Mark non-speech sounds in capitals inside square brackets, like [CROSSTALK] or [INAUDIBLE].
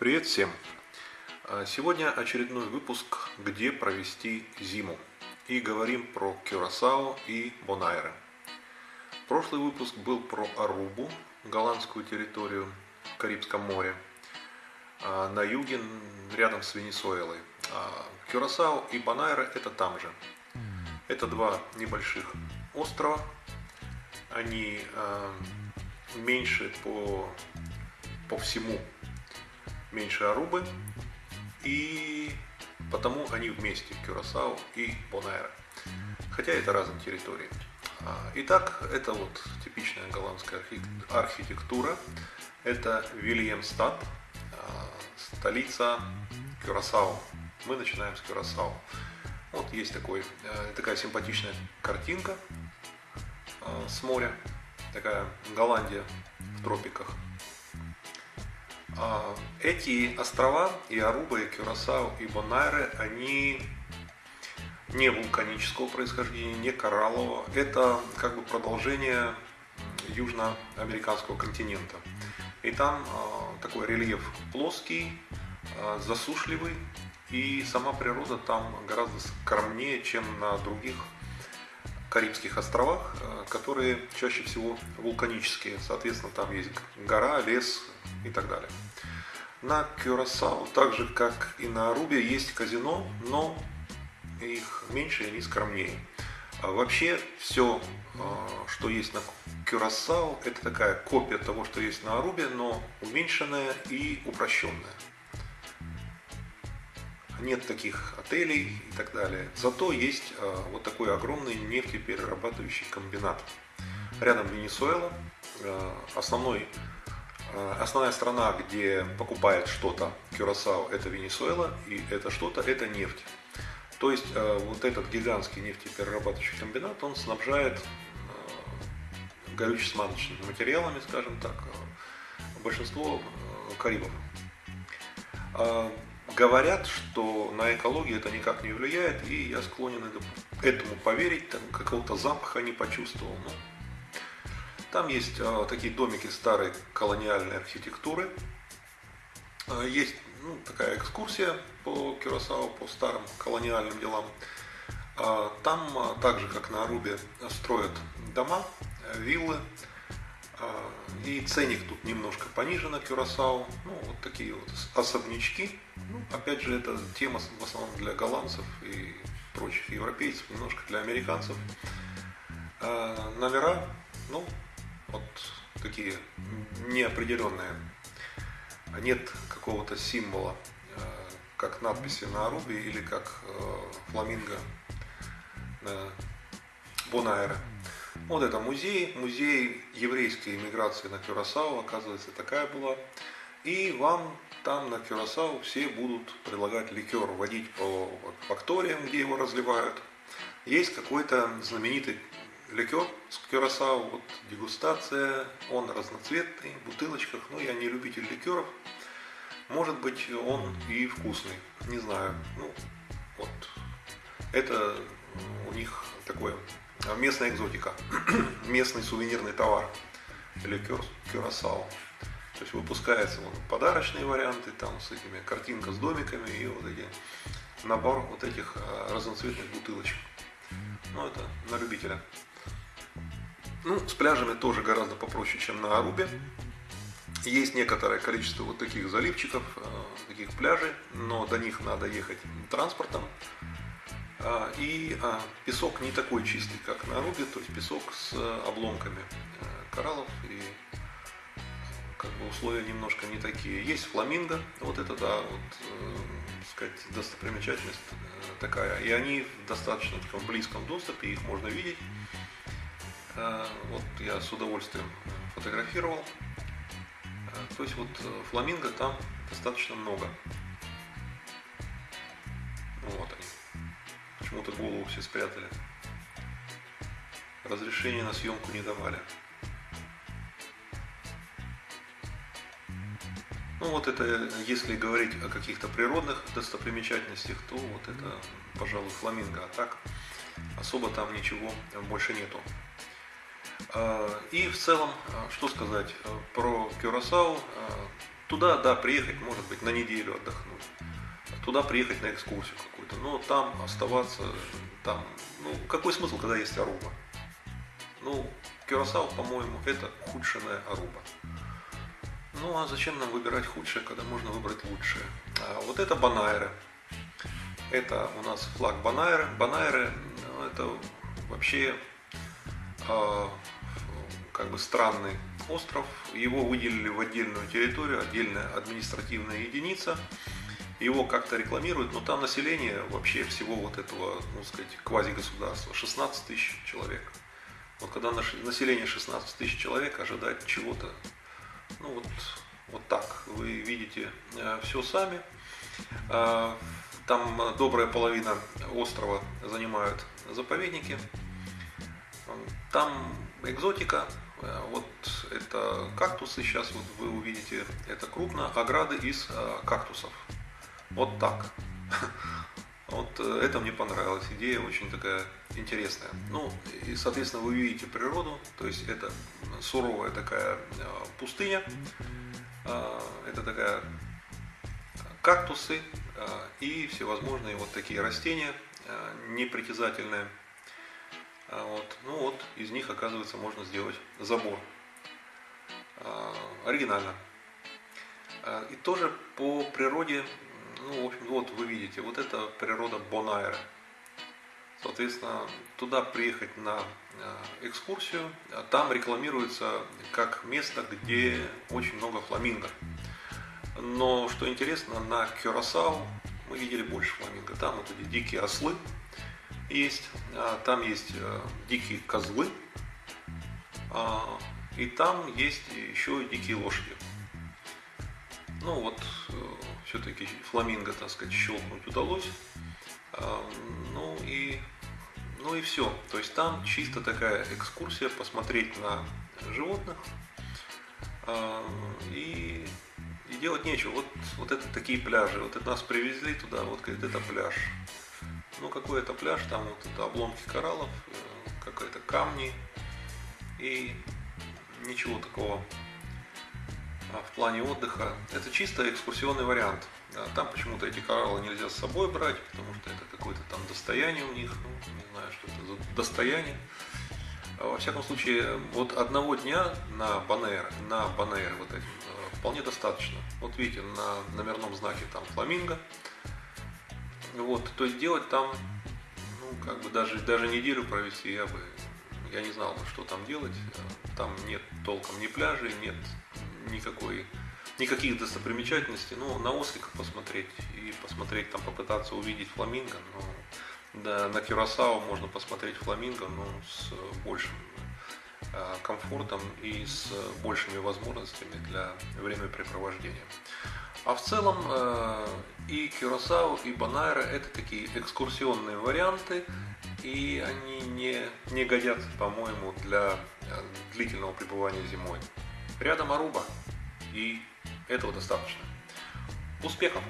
Привет всем! А, Сегодня очередной выпуск «Где провести зиму» и говорим про Кюрасао и Бонайре. Прошлый выпуск был про Арубу, голландскую территорию в Карибском море, а, на юге, рядом с Венесуэлой. А Кюрасао и Бонайре это там же. Это два небольших острова, они меньше по, по всему меньше Арубы, и потому они вместе, Кюрасао и Бонайра. Хотя это разные территории. А, итак, это вот типичная голландская архитектура. Это Вильямстад, а, столица Кюрасао. Мы начинаем с Кюрасао. Вот есть такой, э, такая симпатичная картинка а, с моря. Такая Голландия в тропиках. А, эти острова, и Аруба, и Кюрасао, и Бонайре, они не вулканического происхождения, не кораллового. Это как бы продолжение южноамериканского континента. И там э, такой рельеф плоский, э, засушливый, и сама природа там гораздо скромнее, чем на других Карибских островах, которые чаще всего вулканические. Соответственно, там есть гора, лес и так далее. На Кюрасао, так же как и на Арубе, есть казино, но их меньше и они скромнее. А вообще все, а, что есть на Кюрасао, это такая копия того, что есть на Арубе, но уменьшенная и упрощенная. Нет таких отелей и так далее. Зато есть а, вот такой огромный нефтеперерабатывающий комбинат. Рядом Венесуэла, основной основная страна, где покупает что-то Кюрасао, это Венесуэла, и это что-то, это нефть. То есть э, вот этот гигантский нефтеперерабатывающий комбинат, он снабжает э, горюче-смазочными материалами, скажем так, большинство Карибов. Говорят, что на экологию это никак не влияет, и я склонен этому поверить, там какого-то запаха не почувствовал. Но там есть э, такие домики старой колониальной архитектуры. Э, есть ну, такая экскурсия по Кюрасао, по старым колониальным делам. Э, там, э, так же как на Арубе, строят дома, виллы. И ценник тут немножко пониже на Кюрасао. Ну, вот такие вот особнячки. Ну, опять же, это тема в основном для голландцев и прочих европейцев, немножко для американцев. Номера, ну, вот такие неопределенные. Нет какого-то символа, э, как надписи на Арубе или как э, фламинго на Бонайре. Вот это музей, музей еврейской иммиграции на Кюрасао, оказывается, такая была. И вам там на Кюрасао все будут предлагать ликер, водить по факториям, где его разливают. Есть какой-то знаменитый ликер с Кюрасао, вот дегустация, он разноцветный, в бутылочках, но я не любитель ликеров. Может быть, он и вкусный, не знаю. Ну, вот. Это у них такое местная экзотика, [CLEARS THROAT] местный сувенирный товар, ликер Кюрасао. То есть выпускаются вот, подарочные варианты, там с этими картинка с домиками и вот эти набор вот этих а, разноцветных бутылочек. Ну, это на любителя. Ну, с пляжами тоже гораздо попроще, чем на Арубе. Есть некоторое количество вот таких заливчиков, э, таких пляжей, но до них надо ехать транспортом. А, и а, песок не такой чистый, как на Арубе, то есть песок с обломками э, кораллов и как бы условия немножко не такие. Есть фламинго, вот это да, вот, э, сказать, достопримечательность такая. И они в достаточно таком близком доступе, их можно видеть. Э, вот я с удовольствием фотографировал. Э, то есть вот э, фламинго там достаточно много. Вот они. Почему-то голову все спрятали. Разрешения на съемку не давали. Ну вот это, если говорить о каких-то природных достопримечательностях, то вот это, пожалуй, фламинго. А так особо там ничего больше нету. А, и в целом, а, что сказать, а, про Кюрасау Туда, да, приехать, может быть, на неделю отдохнуть. Туда приехать на экскурсию какую-то. Но там оставаться, там, ну, какой смысл, когда есть Аруба? Ну, Кюрасао, по-моему, это худшая Аруба. Ну, а зачем нам выбирать худшее, когда можно выбрать лучшее? Вот это Банайры. Это у нас флаг Банайры. Банайры ну, это вообще как бы странный остров. Его выделили в отдельную территорию, отдельная административная единица. Его как-то рекламируют, но там население вообще всего вот этого, ну сказать, квази-государства 16 тысяч человек. Вот когда население 16 тысяч человек, ожидать чего-то, ну вот, вот так, вы видите э, все сами. Э, там добрая половина острова занимают заповедники. Там экзотика, вот это кактусы, сейчас вот вы увидите, это крупно, ограды из э, кактусов. Вот так. [LAUGHS] Вот э, это мне понравилась, идея очень такая интересная. Ну, и, соответственно, вы видите природу, то есть это суровая такая пустыня, это такая кактусы и всевозможные вот такие растения непритязательные – вот. Ну вот, из них, оказывается, можно сделать забор. А, оригинально. А, и тоже по природе, ну, в общем, вот вы видите, вот это природа Бонайра. Соответственно, туда приехать на экскурсию, там рекламируется как место, где очень много фламинго. Но что интересно, на Кюрасау мы видели больше фламинго. Там вот эти дикие ослы, есть, а, там есть э, дикие козлы, а, и там есть еще дикие лошади. Ну вот, э, все-таки фламинго, так сказать, щелкнуть удалось. А, ну и, ну и все. То есть там чисто такая экскурсия, посмотреть на животных и, и делать нечего. Вот, вот это такие пляжи. Вот это нас привезли туда, вот говорит, это пляж. Ну, какой это пляж, там вот это обломки кораллов, э, какие-то камни и ничего такого а в плане отдыха. Это чисто экскурсионный вариант. Там почему-то эти кораллы нельзя с собой брать, потому что это какое-то там достояние у них, ну, не знаю, что это за достояние. А во всяком случае, вот одного дня на Банейр, на Банейр вот этим, э, вполне достаточно. Вот видите, на номерном знаке там фламинго, вот, то есть делать там, ну, как бы даже, даже неделю провести я бы, я не знал, что там делать. Там нет толком ни пляжей, нет никакой, никаких достопримечательностей. Ну, на осликов посмотреть и посмотреть, там попытаться увидеть фламинго, но да, на Кюрасао можно посмотреть фламинго, но с большим комфортом и с большими возможностями для времяпрепровождения. А в целом э, и Кюрасао, и Банайра это такие экскурсионные варианты, и они не, не годятся, по-моему, для э, длительного пребывания зимой. Рядом Аруба, и этого достаточно. Успехов!